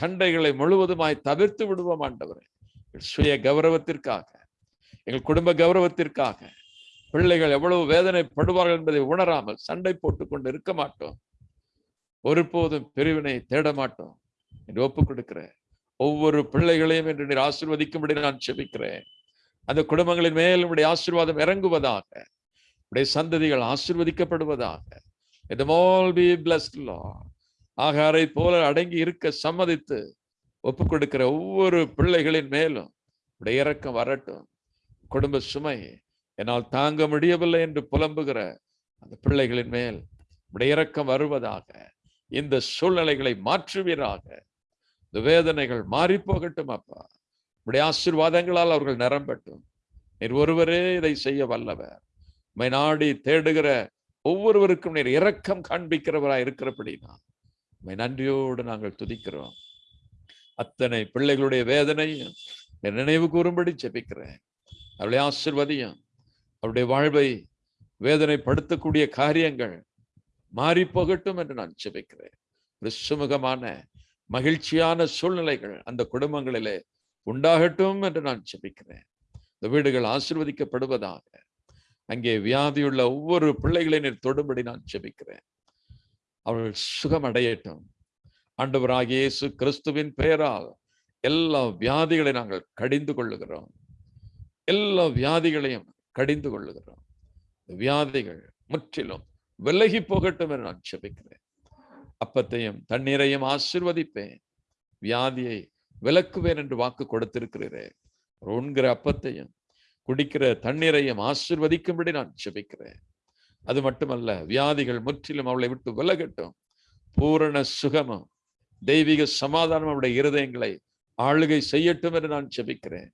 சண்டைகளை முழுவதுமாய் தவிர்த்து விடுவோம் ஆண்டவரே. சுய கௌரவத்திற்காக எங்கள் குடும்ப கௌரவத்திற்காக பிள்ளைகள் எவ்வளவு வேதனைப்படுவார்கள் என்பதை உணராமல் சண்டை போட்டுக் கொண்டு இருக்க மாட்டோம். ஒருபோதும் பிரிவினை தேட மாட்டோம் என்று ஒப்புக் கொடுக்கிறேன். ஒவ்வொரு பிள்ளைகளையும் என்று நீர் ஆசிர்வதிக்கும்படி நான் செபிக்கிறேன். அந்த குடும்பங்களின் மேல் உடைய ஆசீர்வாதம் இறங்குவதாக உடைய சந்ததிகள் ஆசிர்வதிக்கப்படுவதாக. It all be blessed Lord. ஆகாரை போல அடங்கி இருக்க சம்மதித்து ஒப்புக் கொடுக்கிற ஒவ்வொரு பிள்ளைகளின் மேலும் உடைய இறக்கம் வரட்டும். குடும்ப சுமை என்னால் தாங்க முடியவில்லை என்று புலம்புகிற அந்த பிள்ளைகளின் மேல் உடைய இறக்கம் வருவதாக இந்த சூழ்நிலைகளை மாற்றுவீராக. இந்த வேதனைகள் மாறி போகட்டும் அப்பா. உடைய ஆசீர்வாதங்களால் அவர்கள் நிரம்பட்டும். நீர் ஒருவரே இதை செய்ய வல்லவர். உம்மை நாடி தேடுகிற ஒவ்வொருவருக்கும் நீர் இரக்கம் காண்பிக்கிறவராய் இருக்கிறபடினா நன்றியோடு நாங்கள் துதிக்கிறோம். அத்தனை பிள்ளைகளுடைய வேதனையும் நினைவு கூறும்படி ஜெபிக்கிறேன். அவளுடைய ஆசிர்வதியும் அவருடைய வாழ்வை வேதனைப்படுத்தக்கூடிய காரியங்கள் மாறி போகட்டும் என்று நான் ஜெபிக்கிறேன். ஒரு சுமூகமான மகிழ்ச்சியான சூழ்நிலைகள் அந்த குடும்பங்களிலே உண்டாகட்டும் என்று நான் ஜெபிக்கிறேன். இந்த வீடுகள் ஆசிர்வதிக்கப்படுவதாக அங்கே வியாதியுள்ள ஒவ்வொரு பிள்ளைகளை நீர் தொடும்படி நான் ஜெபிக்கிறேன். அவர்கள் சுகம் அடையட்டும் இயேசு கிறிஸ்துவின் பெயரால் எல்லா வியாதிகளை நாங்கள் கடிந்து கொள்ளுகிறோம். எல்லா வியாதிகளையும் கடிந்து கொள்ளுகிறோம். வியாதிகள் முற்றிலும் விலகி போகட்டும் என்று நான் செபிக்கிறேன் அப்பத்தையும் தண்ணீரையும் ஆசிர்வதிப்பேன். வியாதியை விலக்குவேன் என்று வாக்கு கொடுத்திருக்கிறேன் உண்கிற அப்பத்தையும் குடிக்கிற தண்ணீரையும் ஆசிர்வதிக்கும்படி நான் செபிக்கிறேன் அது மட்டுமல்ல வியாதிகள் முற்றிலும் அவளை விட்டு விலகட்டும். பூரண சுகமும் தெய்வீக சமாதானம் அவருடைய இருதயங்களை ஆளுகை செய்யட்டும் என்று நான் செபிக்கிறேன்.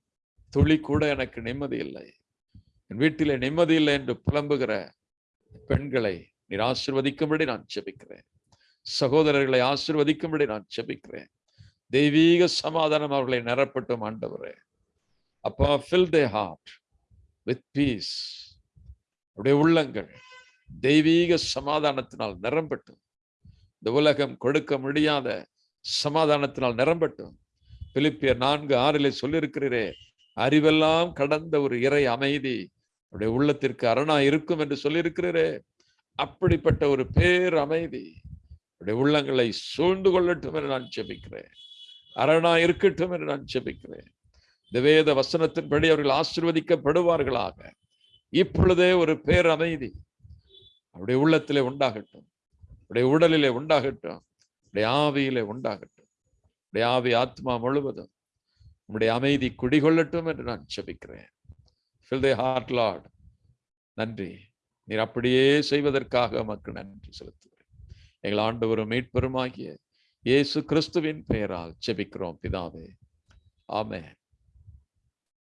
துளி கூட எனக்கு நிம்மதி இல்லை. என் வீட்டிலே நிம்மதி இல்லை என்று புலம்புகிற பெண்களை நீர் ஆசிர்வதிக்கும்படி நான் செபிக்கிறேன். சகோதரர்களை ஆசிர்வதிக்கும்படி நான் செபிக்கிறேன். தெய்வீக சமாதானம் அவர்களை நிரப்பட்டும் ஆண்டவரே. அப்பா fill the heart with peace அப்படியே உள்ளங்கள் தெய்வீக சமாதானத்தினால் நிரம்பட்டும். இந்த உலகம் கொடுக்க முடியாத சமாதானத்தினால் நிரம்பட்டும். பிலிப்பியர் நான்கு ஆறிலே சொல்லியிருக்கிறீரே அறிவெல்லாம் கடந்த ஒரு இறை அமைதி அவருடைய உள்ளத்திற்கு அரணா இருக்கும் என்று சொல்லியிருக்கிறீரே. அப்படிப்பட்ட ஒரு பேர் அமைதி அவருடைய உள்ளங்களை சூழ்ந்து கொள்ளட்டும் என்று நான் செபிக்கிறேன் அரணா இருக்கட்டும் என்று நான் செபிக்கிறேன் இந்த வேத வசனத்தின்படி அவர்கள் ஆசிர்வதிக்கப்படுவார்களாக. இப்பொழுதே ஒரு பேர் அமைதி அவருடைய உள்ளத்திலே உண்டாகட்டும். அவருடைய உடலிலே உண்டாகட்டும். அவருடைய ஆவியிலே உண்டாகட்டும். அவருடைய ஆவி ஆத்மா முழுவதும் உடைய அமைதி குடிகொள்ளட்டும் என்று நான் செபிக்கிறேன் ஃபில் தி ஹார்ட் லார்ட் நன்றி. நீர் அப்படியே செய்வதற்காக மக்கள் நன்றி செலுத்துகிறேன். எங்கள் ஆண்டவரும் மீட்பெருமாகிய இயேசு கிறிஸ்துவின் பெயரால் செபிக்கிறோம் பிதாவே. ஆமே